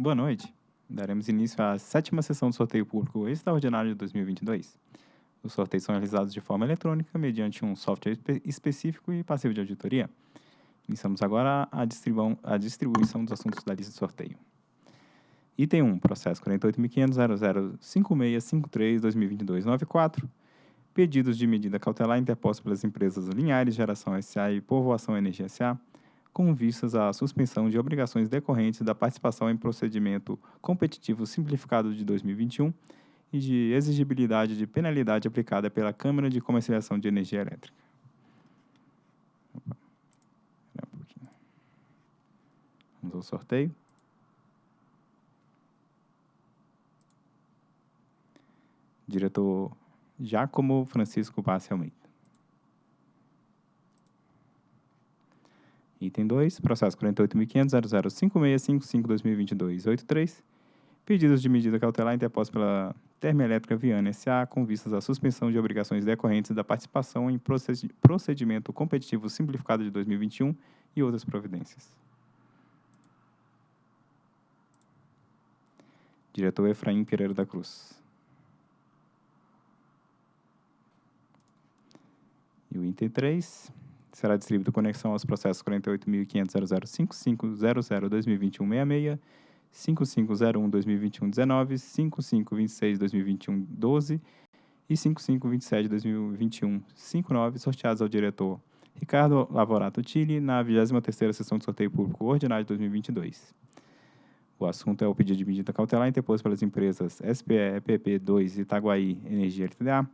Boa noite. Daremos início à sétima sessão do sorteio público extraordinário de 2022. Os sorteios são realizados de forma eletrônica mediante um software espe específico e passivo de auditoria. Iniciamos agora a, a distribuição dos assuntos da lista de sorteio. Item 1, processo 48.500.005653-2022-94, pedidos de medida cautelar interpostos pelas empresas Linhares Geração SA e Povoação Energia SA, com vistas à suspensão de obrigações decorrentes da participação em procedimento competitivo simplificado de 2021 e de exigibilidade de penalidade aplicada pela Câmara de Comercialização de Energia Elétrica. Vamos ao sorteio. Diretor Giacomo Francisco Bassi Almeida. Item 2, processo 48.500.005655-2022-83, pedidos de medida cautelar interpostos pela Termoelétrica Viana S.A. com vistas à suspensão de obrigações decorrentes da participação em procedimento competitivo simplificado de 2021 e outras providências. Diretor Efraim Pereira da Cruz. E o item 3, será distribuído conexão aos processos 48.500.005500-2021-66, 5501-2021-19, 5526-2021-12 e 5527-2021-59, sorteados ao diretor Ricardo Lavorato Tilli na 23ª Sessão de Sorteio Público Ordinário de 2022. O assunto é o pedido de medida cautelar interposto pelas empresas SPE, EPP2 Itaguaí Energia LTDA,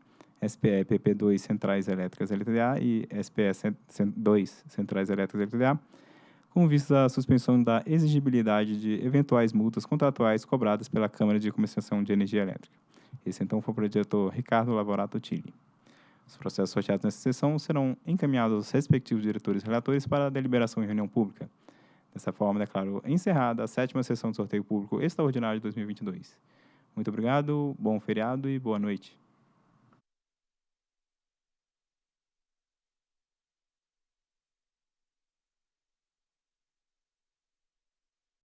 SPE PP2 Centrais Elétricas LTDA e SPE 2 Centrais Elétricas LTDA, com vista à suspensão da exigibilidade de eventuais multas contratuais cobradas pela Câmara de Comercialização de Energia Elétrica. Esse então foi o diretor Ricardo Lavorato Tilli. Os processos sorteados nessa sessão serão encaminhados aos respectivos diretores e relatores para deliberação em reunião pública. Dessa forma, declaro encerrada a sétima sessão de sorteio público extraordinário de 2022. Muito obrigado, bom feriado e boa noite.